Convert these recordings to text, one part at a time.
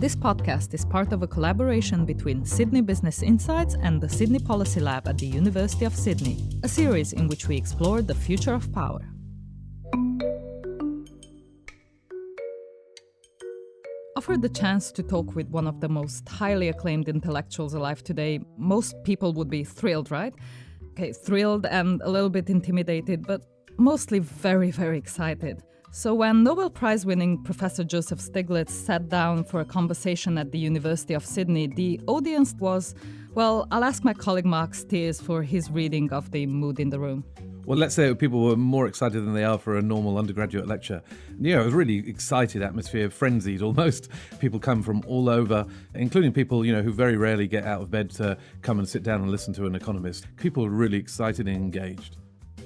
This podcast is part of a collaboration between Sydney Business Insights and the Sydney Policy Lab at the University of Sydney, a series in which we explore the future of power. Offered the chance to talk with one of the most highly acclaimed intellectuals alive today, most people would be thrilled, right? Okay, thrilled and a little bit intimidated, but mostly very, very excited. So, when Nobel Prize winning Professor Joseph Stiglitz sat down for a conversation at the University of Sydney, the audience was, well, I'll ask my colleague Marc Stears for his reading of the mood in the room. Well, let's say people were more excited than they are for a normal undergraduate lecture. You know, it was really excited atmosphere, frenzied almost. People come from all over, including people, you know, who very rarely get out of bed to come and sit down and listen to an economist. People were really excited and engaged.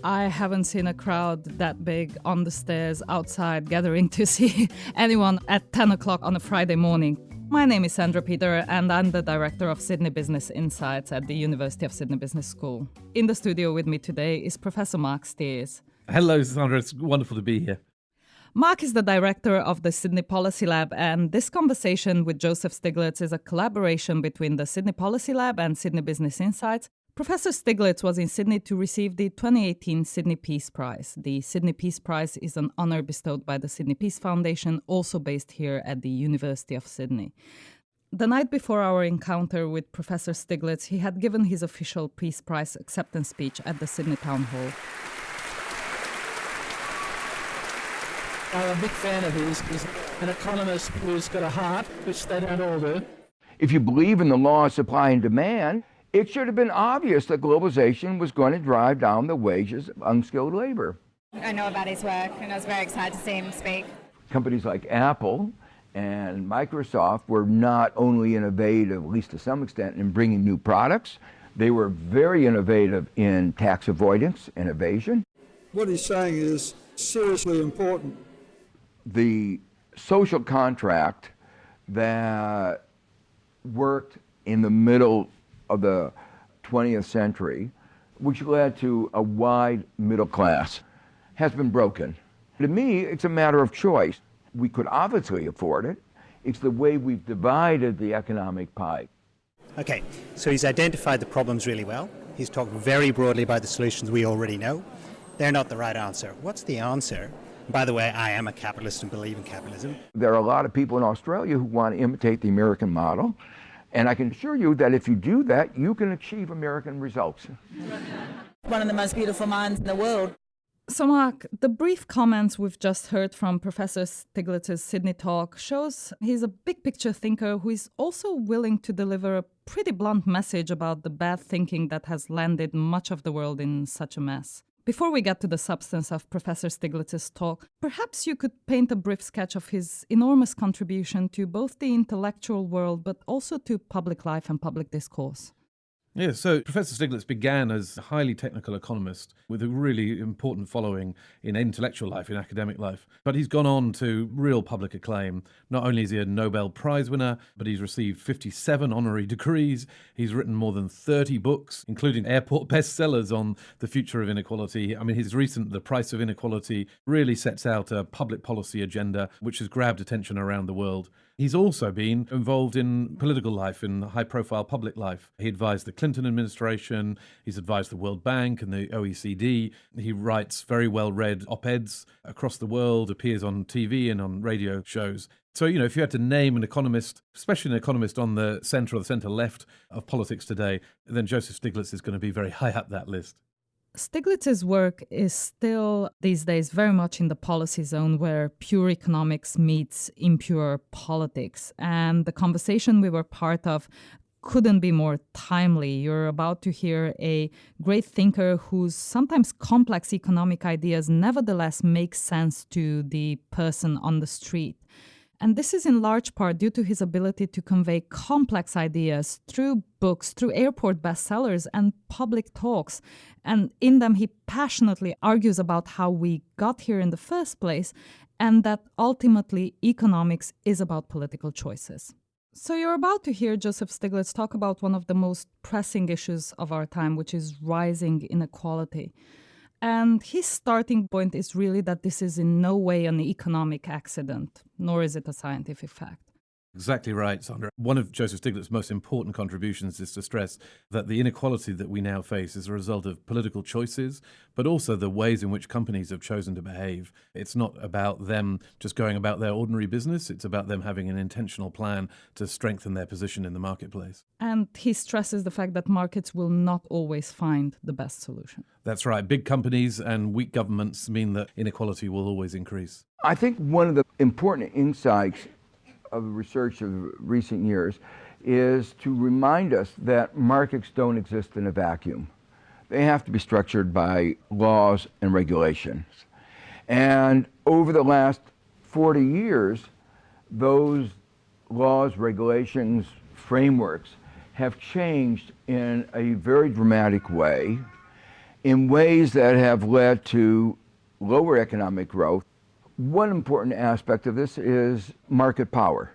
I haven't seen a crowd that big on the stairs outside gathering to see anyone at 10 o'clock on a Friday morning. My name is Sandra Peter, and I'm the director of Sydney Business Insights at the University of Sydney Business School. In the studio with me today is Professor Marc Stears. Hello, Sandra. It's wonderful to be here. Mark is the director of the Sydney Policy Lab, and this conversation with Joseph Stiglitz is a collaboration between the Sydney Policy Lab and Sydney Business Insights, Professor Stiglitz was in Sydney to receive the 2018 Sydney Peace Prize. The Sydney Peace Prize is an honour bestowed by the Sydney Peace Foundation, also based here at the University of Sydney. The night before our encounter with Professor Stiglitz, he had given his official Peace Prize acceptance speech at the Sydney Town Hall. I'm a big fan of his. He's an economist who's got a heart, which they don't all do. If you believe in the law of supply and demand, it should have been obvious that globalization was going to drive down the wages of unskilled labor. I know about his work, and I was very excited to see him speak. Companies like Apple and Microsoft were not only innovative, at least to some extent, in bringing new products, they were very innovative in tax avoidance and evasion. What he's saying is seriously important. The social contract that worked in the middle of the 20th century, which led to a wide middle class, has been broken. To me, it's a matter of choice. We could obviously afford it. It's the way we've divided the economic pie. Okay, so he's identified the problems really well. He's talked very broadly about the solutions we already know. They're not the right answer. What's the answer? By the way, I am a capitalist and believe in capitalism. There are a lot of people in Australia who want to imitate the American model. And I can assure you that if you do that, you can achieve American results. One of the most beautiful minds in the world. So, Mark, the brief comments we've just heard from Professor Stiglitz's Sydney talk shows he's a big picture thinker who is also willing to deliver a pretty blunt message about the bad thinking that has landed much of the world in such a mess. Before we get to the substance of Professor Stiglitz's talk, perhaps you could paint a brief sketch of his enormous contribution to both the intellectual world but also to public life and public discourse. Yeah, so Professor Stiglitz began as a highly technical economist with a really important following in intellectual life, in academic life. But he's gone on to real public acclaim. Not only is he a Nobel Prize winner, but he's received 57 honorary degrees. He's written more than 30 books, including airport bestsellers on the future of inequality. I mean, his recent The Price of Inequality really sets out a public policy agenda which has grabbed attention around the world. He's also been involved in political life, in high profile public life. He advised the Clinton administration, he's advised the World Bank and the OECD. He writes very well read op eds across the world, appears on TV and on radio shows. So, you know, if you had to name an economist, especially an economist on the centre or the centre left of politics today, then Joseph Stiglitz is going to be very high up that list. Stiglitz's work is still these days very much in the policy zone where pure economics meets impure politics. And the conversation we were part of couldn't be more timely. You're about to hear a great thinker whose sometimes complex economic ideas nevertheless make sense to the person on the street. And this is in large part due to his ability to convey complex ideas through books, through airport bestsellers, and public talks. And in them, he passionately argues about how we got here in the first place and that ultimately economics is about political choices. So, you're about to hear Joseph Stiglitz talk about one of the most pressing issues of our time, which is rising inequality. And his starting point is really that this is in no way an economic accident, nor is it a scientific fact. Exactly right, Sandra. One of Joseph Stiglitz's most important contributions is to stress that the inequality that we now face is a result of political choices, but also the ways in which companies have chosen to behave. It's not about them just going about their ordinary business, it's about them having an intentional plan to strengthen their position in the marketplace. And he stresses the fact that markets will not always find the best solution. That's right. Big companies and weak governments mean that inequality will always increase. I think one of the important insights of research of recent years is to remind us that markets don't exist in a vacuum. They have to be structured by laws and regulations. And over the last 40 years, those laws, regulations, frameworks have changed in a very dramatic way, in ways that have led to lower economic growth one important aspect of this is market power.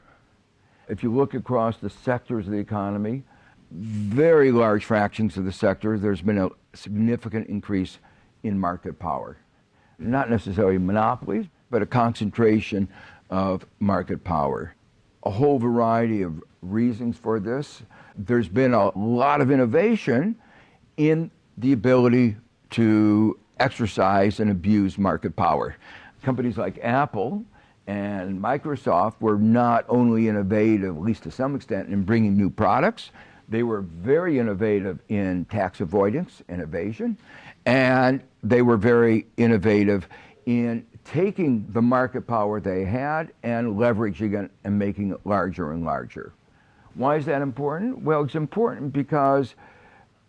If you look across the sectors of the economy, very large fractions of the sector, there's been a significant increase in market power. Not necessarily monopolies, but a concentration of market power. A whole variety of reasons for this. There's been a lot of innovation in the ability to exercise and abuse market power companies like Apple and Microsoft were not only innovative, at least to some extent, in bringing new products, they were very innovative in tax avoidance and evasion, and they were very innovative in taking the market power they had and leveraging it and making it larger and larger. Why is that important? Well, it's important because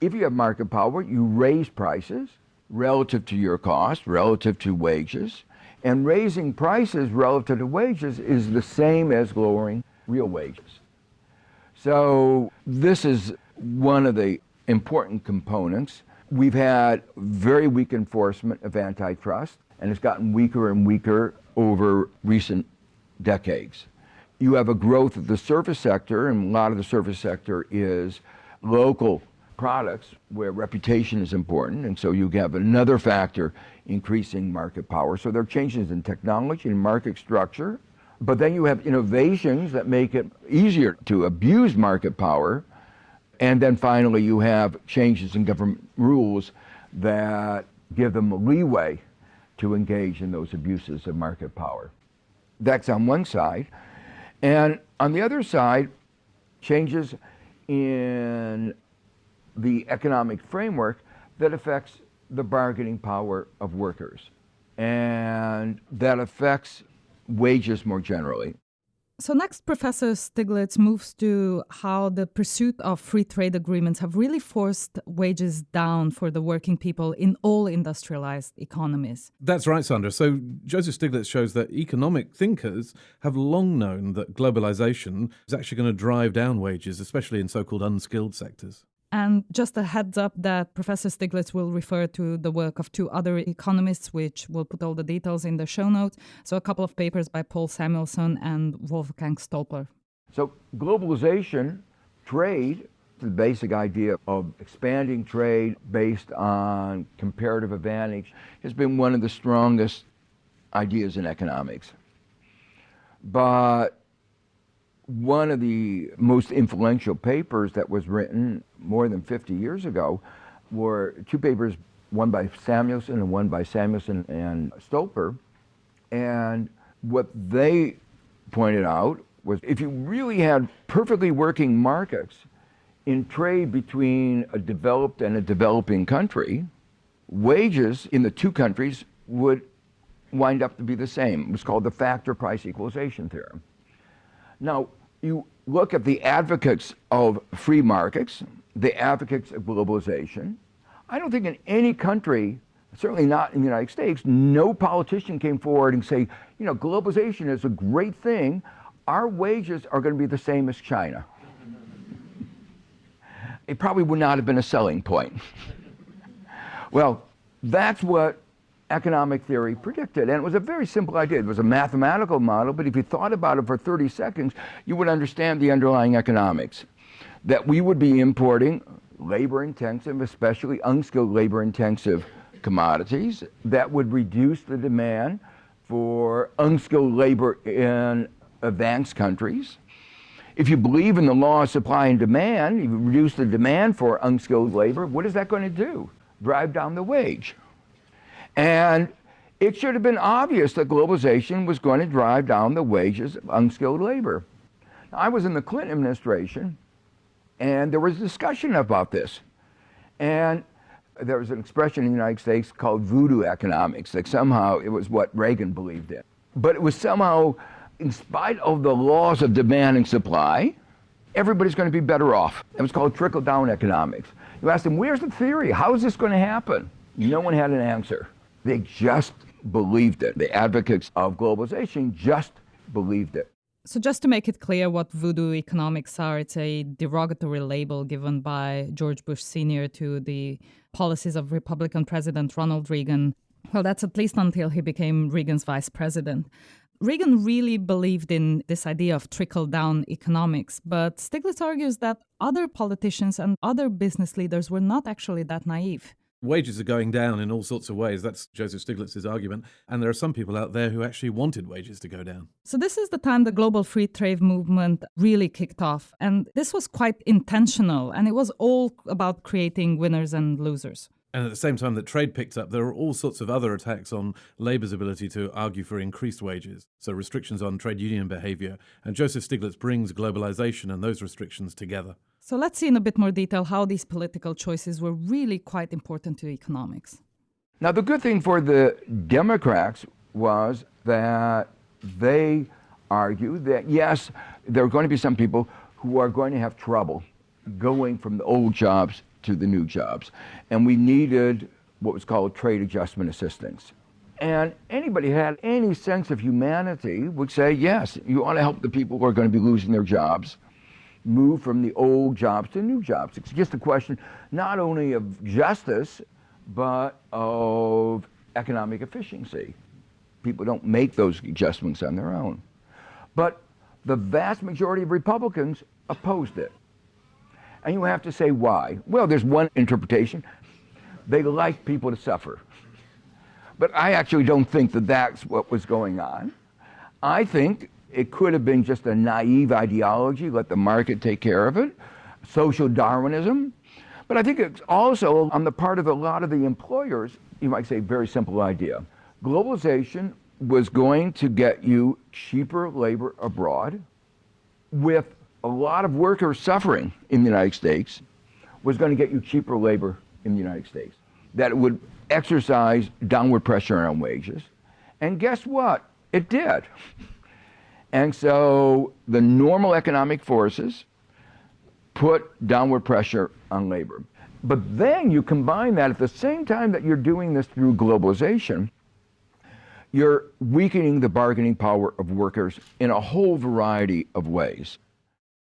if you have market power, you raise prices relative to your cost, relative to wages, and raising prices relative to wages is the same as lowering real wages. So this is one of the important components. We've had very weak enforcement of antitrust, and it's gotten weaker and weaker over recent decades. You have a growth of the service sector, and a lot of the service sector is local products where reputation is important, and so you have another factor increasing market power. So there are changes in technology and market structure, but then you have innovations that make it easier to abuse market power, and then finally you have changes in government rules that give them leeway to engage in those abuses of market power. That's on one side. And on the other side, changes in the economic framework that affects the bargaining power of workers and that affects wages more generally. So, next, Professor Stiglitz moves to how the pursuit of free trade agreements have really forced wages down for the working people in all industrialized economies. That's right, Sandra. So, Joseph Stiglitz shows that economic thinkers have long known that globalization is actually going to drive down wages, especially in so called unskilled sectors. And just a heads up that Professor Stiglitz will refer to the work of two other economists, which we'll put all the details in the show notes. So, a couple of papers by Paul Samuelson and Wolfgang Stolper. So, globalization, trade, the basic idea of expanding trade based on comparative advantage, has been one of the strongest ideas in economics. But one of the most influential papers that was written more than 50 years ago were two papers, one by Samuelson and one by Samuelson and Stolper. And what they pointed out was if you really had perfectly working markets in trade between a developed and a developing country, wages in the two countries would wind up to be the same. It was called the factor price equalization theorem. Now, you look at the advocates of free markets, the advocates of globalization. I don't think in any country, certainly not in the United States, no politician came forward and say, you know, globalization is a great thing. Our wages are going to be the same as China. it probably would not have been a selling point. well, that's what economic theory predicted. And it was a very simple idea. It was a mathematical model, but if you thought about it for 30 seconds, you would understand the underlying economics. That we would be importing labor intensive, especially unskilled labor intensive commodities that would reduce the demand for unskilled labor in advanced countries. If you believe in the law of supply and demand, you reduce the demand for unskilled labor, what is that going to do? Drive down the wage. And it should have been obvious that globalization was going to drive down the wages of unskilled labor. I was in the Clinton administration, and there was discussion about this. And there was an expression in the United States called voodoo economics, that somehow it was what Reagan believed in. But it was somehow, in spite of the laws of demand and supply, everybody's going to be better off. It was called trickle down economics. You ask them, where's the theory? How is this going to happen? No one had an answer. They just believed it. The advocates of globalization just believed it. So, just to make it clear what voodoo economics are, it's a derogatory label given by George Bush Sr. to the policies of Republican President Ronald Reagan. Well, that's at least until he became Reagan's vice president. Reagan really believed in this idea of trickle down economics, but Stiglitz argues that other politicians and other business leaders were not actually that naive. Wages are going down in all sorts of ways. That's Joseph Stiglitz's argument. And there are some people out there who actually wanted wages to go down. So, this is the time the global free trade movement really kicked off. And this was quite intentional, and it was all about creating winners and losers. And at the same time that trade picked up, there are all sorts of other attacks on labour's ability to argue for increased wages. So, restrictions on trade union behaviour. And Joseph Stiglitz brings globalisation and those restrictions together. So let's see in a bit more detail how these political choices were really quite important to economics. Now, the good thing for the Democrats was that they argued that yes, there are going to be some people who are going to have trouble going from the old jobs to the new jobs. And we needed what was called trade adjustment assistance. And anybody who had any sense of humanity would say, yes, you ought to help the people who are going to be losing their jobs move from the old jobs to new jobs. It's just a question not only of justice, but of economic efficiency. People don't make those adjustments on their own. But the vast majority of Republicans opposed it. And you have to say why. Well, there's one interpretation. They like people to suffer. But I actually don't think that that's what was going on. I think it could have been just a naive ideology, let the market take care of it, social Darwinism. But I think it's also on the part of a lot of the employers, you might say, very simple idea. Globalization was going to get you cheaper labor abroad with a lot of workers suffering in the United States, was going to get you cheaper labor in the United States. That would exercise downward pressure on wages. And guess what? It did. And so the normal economic forces put downward pressure on labor. But then you combine that at the same time that you're doing this through globalization, you're weakening the bargaining power of workers in a whole variety of ways.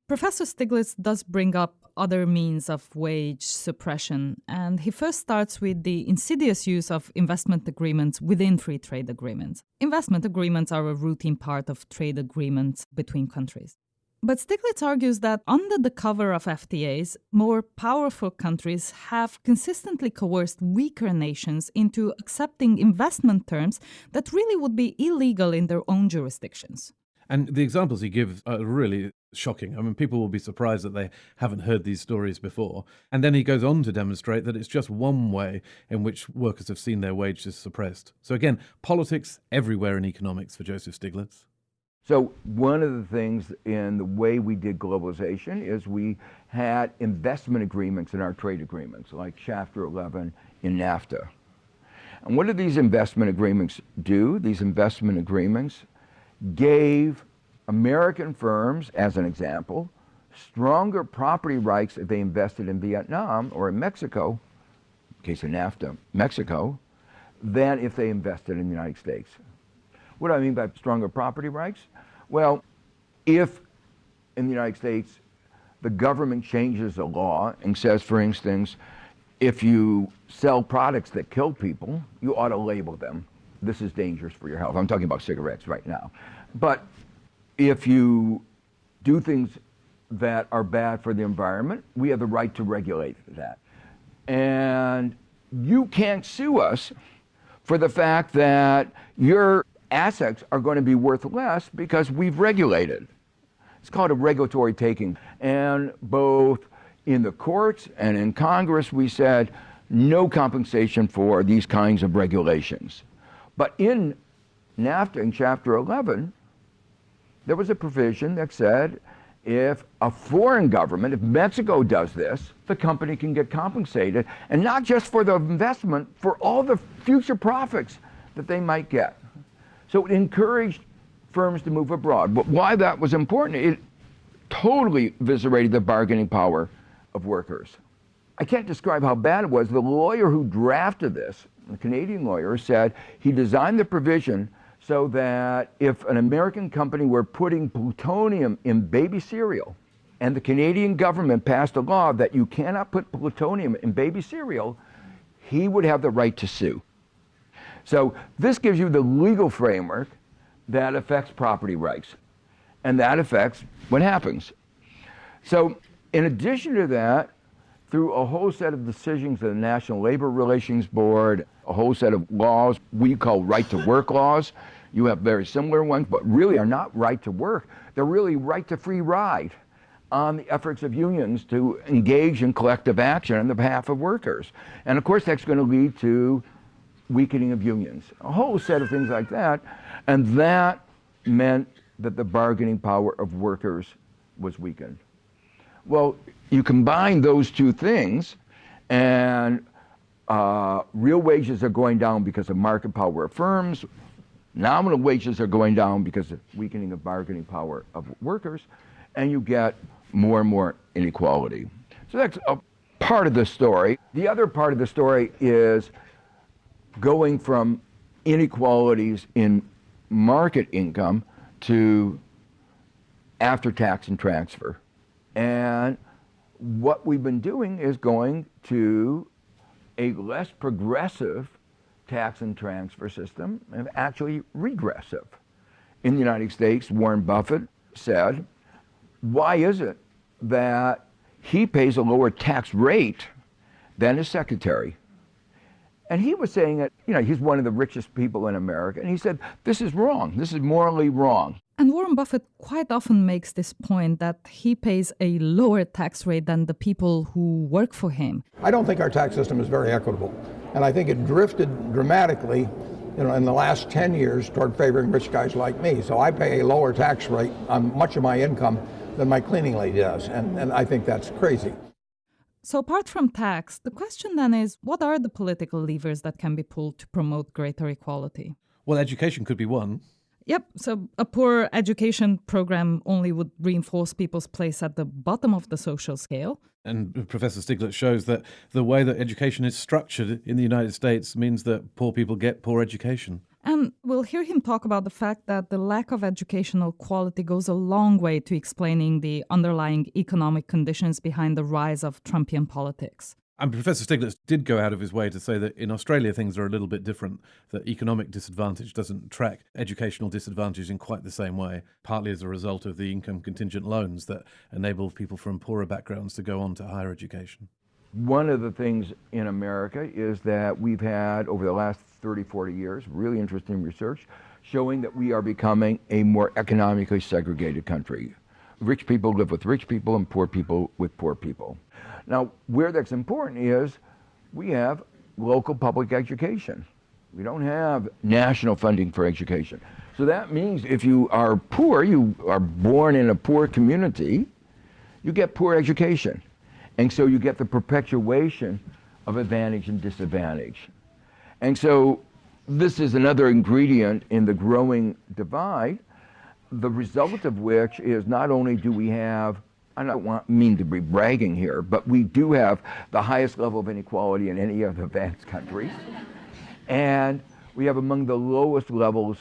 Professor Stiglitz does bring up other means of wage suppression, and he first starts with the insidious use of investment agreements within free trade agreements. Investment agreements are a routine part of trade agreements between countries. But Stiglitz argues that under the cover of FTAs, more powerful countries have consistently coerced weaker nations into accepting investment terms that really would be illegal in their own jurisdictions. And the examples he gives are really shocking. I mean, people will be surprised that they haven't heard these stories before. And then he goes on to demonstrate that it's just one way in which workers have seen their wages suppressed. So, again, politics everywhere in economics for Joseph Stiglitz. So, one of the things in the way we did globalization is we had investment agreements in our trade agreements, like Chapter 11 in NAFTA. And what did these investment agreements do? These investment agreements gave American firms, as an example, stronger property rights if they invested in Vietnam or in Mexico, in case of NAFTA, Mexico, than if they invested in the United States. What do I mean by stronger property rights? Well, if in the United States the government changes a law and says, for instance, if you sell products that kill people, you ought to label them. This is dangerous for your health. I'm talking about cigarettes right now. But if you do things that are bad for the environment, we have the right to regulate that. And you can't sue us for the fact that your assets are going to be worth less because we've regulated. It's called a regulatory taking. And both in the courts and in Congress, we said no compensation for these kinds of regulations. But in NAFTA, in Chapter 11, there was a provision that said if a foreign government, if Mexico does this, the company can get compensated, and not just for the investment, for all the future profits that they might get. So it encouraged firms to move abroad. But why that was important, it totally eviscerated the bargaining power of workers. I can't describe how bad it was. The lawyer who drafted this, the Canadian lawyer, said he designed the provision so that if an American company were putting plutonium in baby cereal, and the Canadian government passed a law that you cannot put plutonium in baby cereal, he would have the right to sue. So this gives you the legal framework that affects property rights. And that affects what happens. So in addition to that, through a whole set of decisions of the National Labor Relations Board, a whole set of laws we call right to work laws. You have very similar ones, but really are not right to work. They're really right to free ride on the efforts of unions to engage in collective action on the behalf of workers. And of course, that's going to lead to weakening of unions, a whole set of things like that. And that meant that the bargaining power of workers was weakened. Well, you combine those two things, and uh, real wages are going down because of market power of firms. Nominal wages are going down because of weakening of bargaining power of workers, and you get more and more inequality. So that's a part of the story. The other part of the story is going from inequalities in market income to after tax and transfer. And what we've been doing is going to a less progressive tax and transfer system and actually regressive. In the United States, Warren Buffett said, why is it that he pays a lower tax rate than his secretary? And he was saying that, you know, he's one of the richest people in America. And he said, this is wrong. This is morally wrong. And Warren Buffett quite often makes this point that he pays a lower tax rate than the people who work for him. I don't think our tax system is very equitable. And I think it drifted dramatically you know, in the last 10 years toward favoring rich guys like me. So I pay a lower tax rate on much of my income than my cleaning lady does. And, and I think that's crazy. So, apart from tax, the question then is what are the political levers that can be pulled to promote greater equality? Well, education could be one. Yep. So a poor education program only would reinforce people's place at the bottom of the social scale. And Professor Stiglitz shows that the way that education is structured in the United States means that poor people get poor education. And we'll hear him talk about the fact that the lack of educational quality goes a long way to explaining the underlying economic conditions behind the rise of Trumpian politics. And Professor Stiglitz did go out of his way to say that in Australia things are a little bit different, that economic disadvantage doesn't track educational disadvantage in quite the same way, partly as a result of the income contingent loans that enable people from poorer backgrounds to go on to higher education. One of the things in America is that we've had, over the last 30, 40 years, really interesting research showing that we are becoming a more economically segregated country. Rich people live with rich people and poor people with poor people. Now, where that's important is we have local public education. We don't have national funding for education. So that means if you are poor, you are born in a poor community, you get poor education. And so you get the perpetuation of advantage and disadvantage. And so this is another ingredient in the growing divide, the result of which is not only do we have I don't want, mean to be bragging here, but we do have the highest level of inequality in any of the advanced countries. and we have among the lowest levels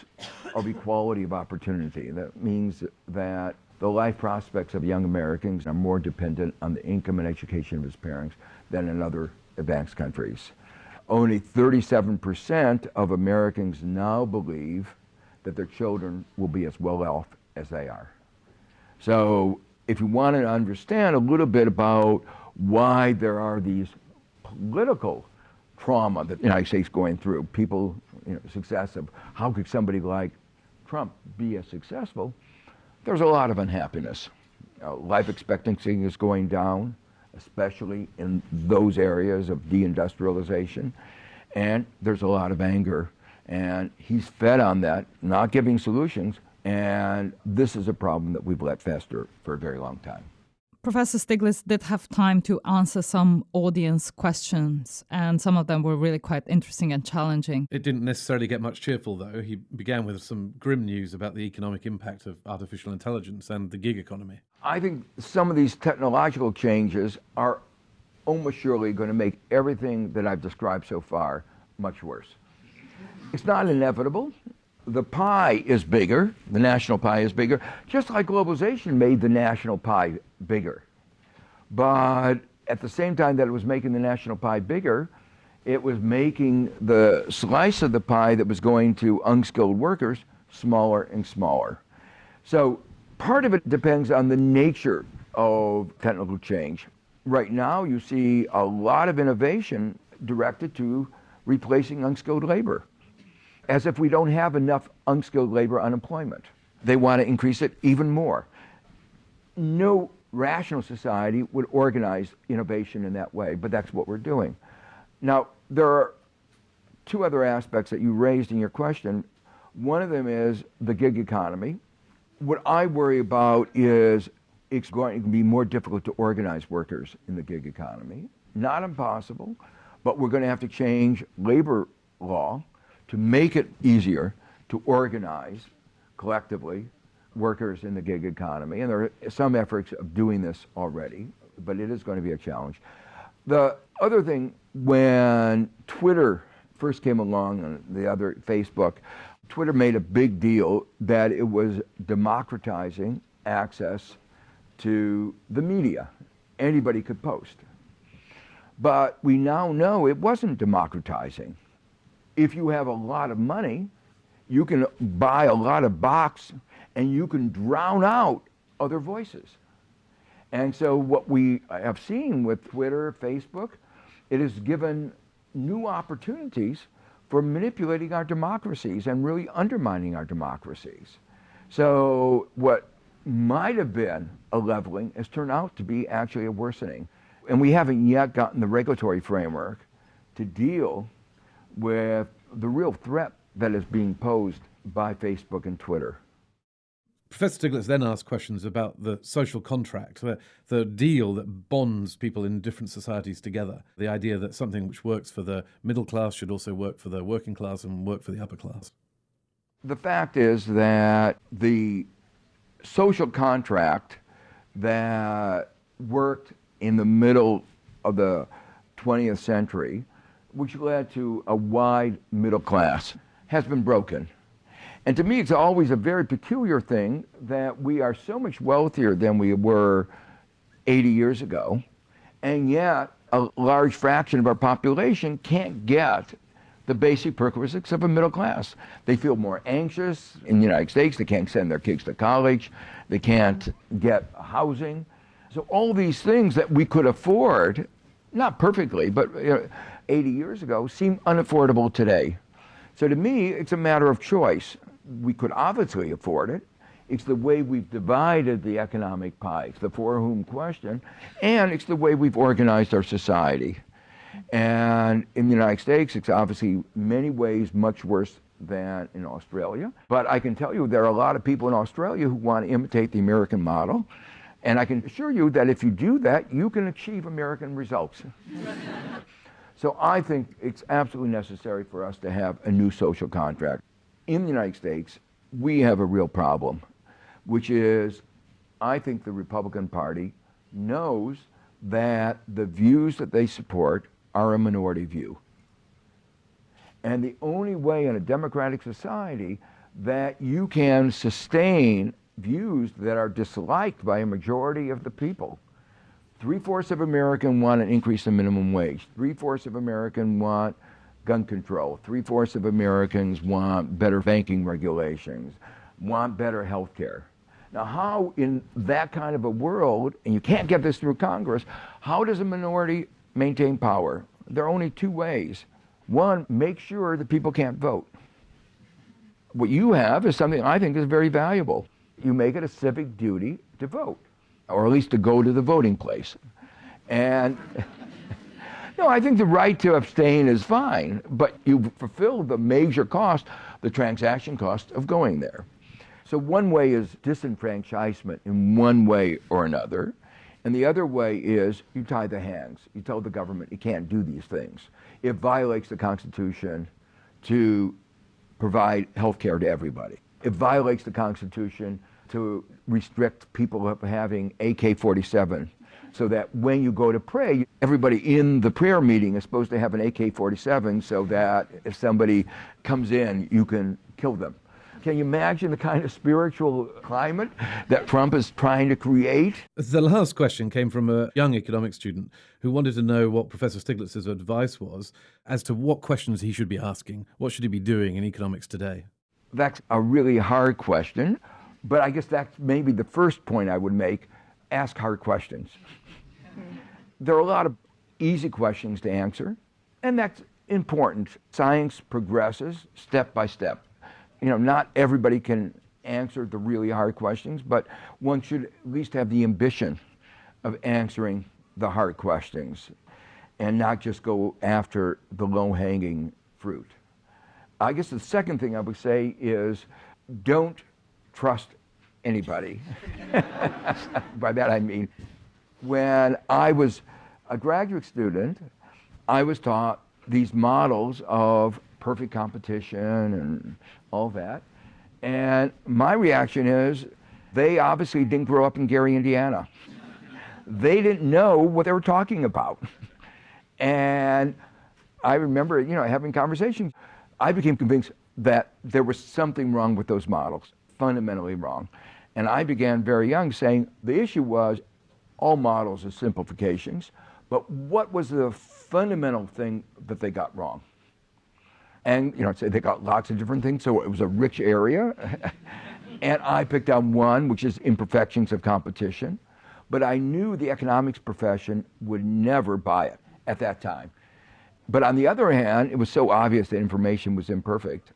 of equality of opportunity. That means that the life prospects of young Americans are more dependent on the income and education of his parents than in other advanced countries. Only 37% of Americans now believe that their children will be as well off as they are. So if you want to understand a little bit about why there are these political trauma that the United States is going through, people, you know, success of how could somebody like Trump be as successful, there's a lot of unhappiness. Uh, life expectancy is going down, especially in those areas of deindustrialization. And there's a lot of anger. And he's fed on that, not giving solutions. And this is a problem that we've let fester for a very long time. Professor Stiglitz did have time to answer some audience questions, and some of them were really quite interesting and challenging. It didn't necessarily get much cheerful, though. He began with some grim news about the economic impact of artificial intelligence and the gig economy. I think some of these technological changes are almost surely going to make everything that I've described so far much worse. It's not inevitable. The pie is bigger, the national pie is bigger, just like globalization made the national pie bigger. But at the same time that it was making the national pie bigger, it was making the slice of the pie that was going to unskilled workers smaller and smaller. So part of it depends on the nature of technical change. Right now, you see a lot of innovation directed to replacing unskilled labor, as if we don't have enough unskilled labor unemployment. They want to increase it even more. No rational society would organize innovation in that way, but that's what we're doing. Now, there are two other aspects that you raised in your question. One of them is the gig economy. What I worry about is it's going to be more difficult to organize workers in the gig economy. Not impossible, but we're going to have to change labor law to make it easier to organize collectively workers in the gig economy. And there are some efforts of doing this already, but it is going to be a challenge. The other thing, when Twitter first came along and the other Facebook, Twitter made a big deal that it was democratizing access to the media. Anybody could post. But we now know it wasn't democratizing. If you have a lot of money, you can buy a lot of box and you can drown out other voices. And so what we have seen with Twitter, Facebook, it has given new opportunities for manipulating our democracies and really undermining our democracies. So what might have been a leveling has turned out to be actually a worsening. And we haven't yet gotten the regulatory framework to deal with the real threat that is being posed by Facebook and Twitter. Professor Stiglitz then asked questions about the social contract, the, the deal that bonds people in different societies together. The idea that something which works for the middle class should also work for the working class and work for the upper class. The fact is that the social contract that worked in the middle of the 20th century, which led to a wide middle class, has been broken. And to me, it's always a very peculiar thing that we are so much wealthier than we were 80 years ago, and yet a large fraction of our population can't get the basic perquisites of a middle class. They feel more anxious in the United States. They can't send their kids to college. They can't get housing. So all these things that we could afford, not perfectly, but you know, 80 years ago, seem unaffordable today. So to me, it's a matter of choice we could obviously afford it. It's the way we've divided the economic pie. It's the for whom question, and it's the way we've organized our society. And in the United States, it's obviously many ways much worse than in Australia. But I can tell you there are a lot of people in Australia who want to imitate the American model. And I can assure you that if you do that, you can achieve American results. so I think it's absolutely necessary for us to have a new social contract in the United States, we have a real problem, which is I think the Republican Party knows that the views that they support are a minority view. And the only way in a democratic society that you can sustain views that are disliked by a majority of the people. Three fourths of Americans want an increase in minimum wage. Three fourths of Americans want gun control. Three fourths of Americans want better banking regulations, want better health care. Now, how in that kind of a world, and you can't get this through Congress, how does a minority maintain power? There are only two ways. One, make sure that people can't vote. What you have is something I think is very valuable. You make it a civic duty to vote, or at least to go to the voting place. And no, I think the right to abstain is fine, but you fulfill the major cost, the transaction cost of going there. So one way is disenfranchisement in one way or another. And the other way is you tie the hands. You tell the government you can't do these things. It violates the Constitution to provide health care to everybody. It violates the Constitution to restrict people from having AK 47 so that when you go to pray, everybody in the prayer meeting is supposed to have an AK 47 so that if somebody comes in, you can kill them. Can you imagine the kind of spiritual climate that Trump is trying to create? The last question came from a young economics student who wanted to know what Professor Stiglitz's advice was as to what questions he should be asking. What should he be doing in economics today? That's a really hard question, but I guess that's maybe the first point I would make ask hard questions. There are a lot of easy questions to answer, and that's important. Science progresses step by step you know, not everybody can answer the really hard questions, but one should at least have the ambition of answering the hard questions and not just go after the low hanging fruit. I guess the second thing I would say is don't trust anybody. By that I mean, when I was a graduate student, I was taught these models of perfect competition and all that. And my reaction is they obviously didn't grow up in Gary, Indiana. They didn't know what they were talking about. And I remember, you know, having conversations. I became convinced that there was something wrong with those models, fundamentally wrong. And I began very young saying the issue was all models are simplifications, but what was the fundamental thing that they got wrong? And, you know, they got lots of different things, so it was a rich area. and I picked out one, which is imperfections of competition. But I knew the economics profession would never buy it at that time. But on the other hand, it was so obvious that information was imperfect.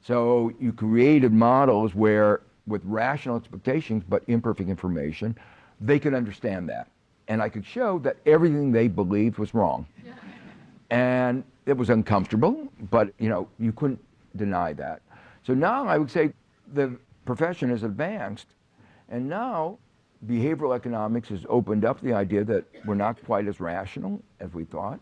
So you created models where, with rational expectations but imperfect information, they could understand that. And I could show that everything they believed was wrong. And it was uncomfortable, but you know, you couldn't deny that. So now I would say the profession has advanced, and now behavioral economics has opened up the idea that we're not quite as rational as we thought.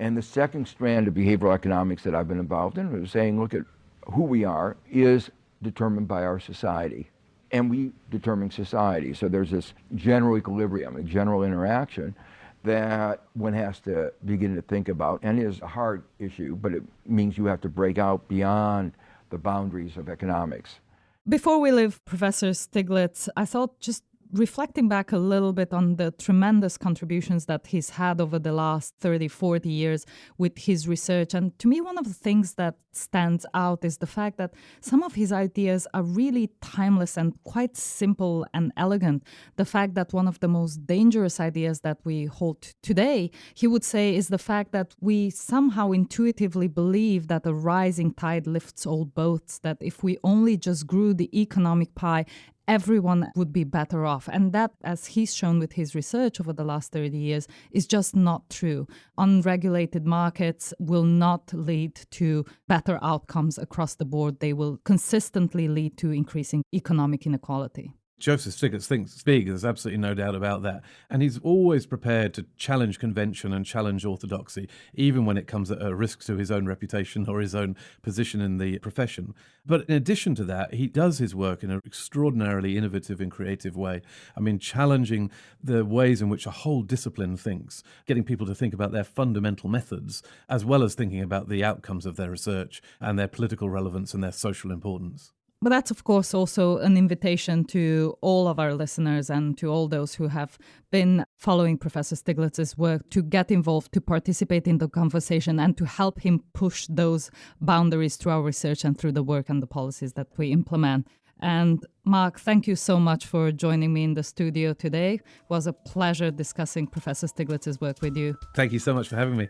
And the second strand of behavioral economics that I've been involved in is saying, look at who we are is determined by our society. And we determine society. So there's this general equilibrium, a general interaction that one has to begin to think about and is a hard issue, but it means you have to break out beyond the boundaries of economics. Before we leave Professor Stiglitz, I thought just reflecting back a little bit on the tremendous contributions that he's had over the last 30, 40 years with his research. And to me, one of the things that stands out is the fact that some of his ideas are really timeless and quite simple and elegant. The fact that one of the most dangerous ideas that we hold today, he would say, is the fact that we somehow intuitively believe that a rising tide lifts all boats, that if we only just grew the economic pie everyone would be better off. And that, as he's shown with his research over the last 30 years, is just not true. Unregulated markets will not lead to better outcomes across the board. They will consistently lead to increasing economic inequality. Joseph Stiglitz thinks big, there's absolutely no doubt about that. And he's always prepared to challenge convention and challenge orthodoxy, even when it comes at a risk to his own reputation or his own position in the profession. But in addition to that, he does his work in an extraordinarily innovative and creative way. I mean, challenging the ways in which a whole discipline thinks, getting people to think about their fundamental methods, as well as thinking about the outcomes of their research and their political relevance and their social importance. But that's, of course, also an invitation to all of our listeners and to all those who have been following Professor Stiglitz's work to get involved, to participate in the conversation, and to help him push those boundaries through our research and through the work and the policies that we implement. And Mark, thank you so much for joining me in the studio today. It was a pleasure discussing Professor Stiglitz's work with you. Thank you so much for having me.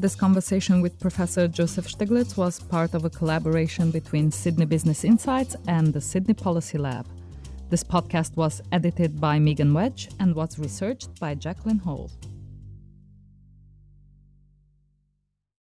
This conversation with Professor Joseph Stiglitz was part of a collaboration between Sydney Business Insights and the Sydney Policy Lab. This podcast was edited by Megan Wedge and was researched by Jacqueline Hall.